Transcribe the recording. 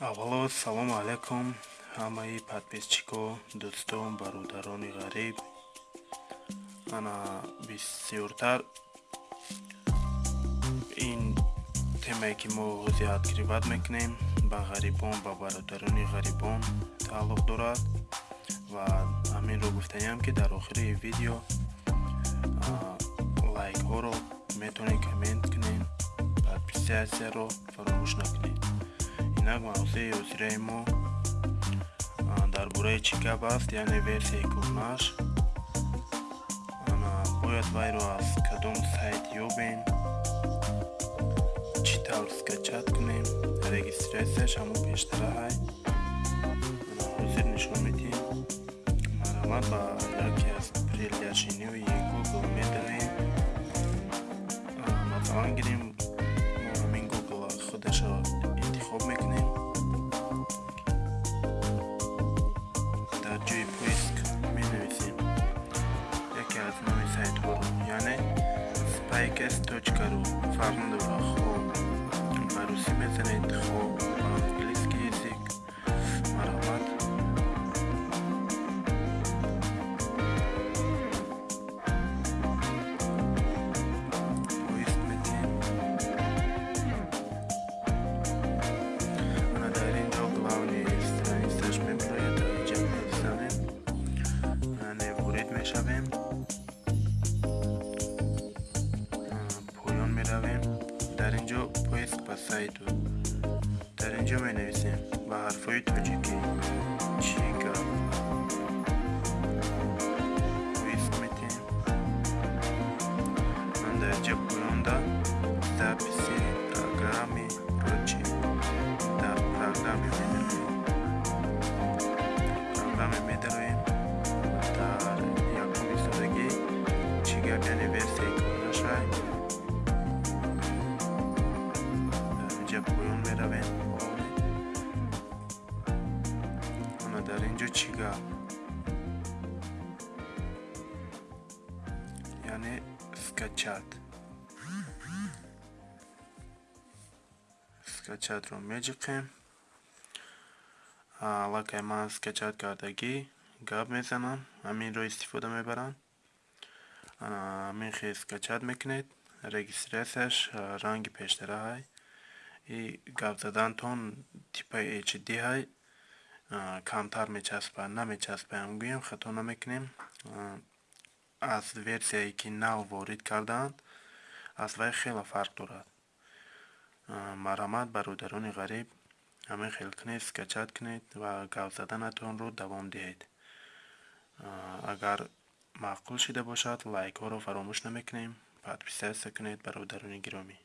аввало салому алайкум. Ҳамаи подписчико дӯстон бародарони ғариб. Ана бисёртар. Ин темае ки мо зиёд гирибат мекунем ба ғарибон ба бародарони ғарибон тааллуқ дорад ва ҳаминро гуфтаниам ки дар охири видео лайкҳоро метавонед коммент кунед подписатсияро фаромӯш накунед инак мавзӯи ҳозираи мо дар бораи чӣ гап аст яъне версияи кӯҳнаш. Бояд вайро аз кадом сайт ёбем чӣ тавр скачат кунем регистратсияш ҳамон пештара ҳай. Ҳозир нишон медиҳем марҳамат ба яке аз приложениҳои google медиҳем масалан гирем like s.ru فرمانده passaito Taranja manevisi bahar foyut öceki Chica Vismeti Anda Japonda Tapisi Agami Rochi Da Agami Medarui Agami Medarui Dar Yakubi Sodagi Chiga Benevi поён меравем ана дар инҷо чӣ гап? Яъне скачат. Скачатро меҷиқем. Аллакай ман скачат кардагӣ гап мезанам ҳаминро истифода мебарам. Ҳамин хел скачат мекунед регистратсияш ранги пештара ҳай гап задантон типаи hd ҳай камтар мечаспад намечаспаям гӯям хато намекунем аз версияе ки нав ворид кардаанд аз вай хеле фарқ дорад. Марҳамат бародарони ғариб ҳамин хел кунед скачат кунед ва гап заданатонро давом диҳед. Агар маъқул шуда бошад лайкҳоро фаромӯш намекунем подписатсия кунед бародарони гиромӣ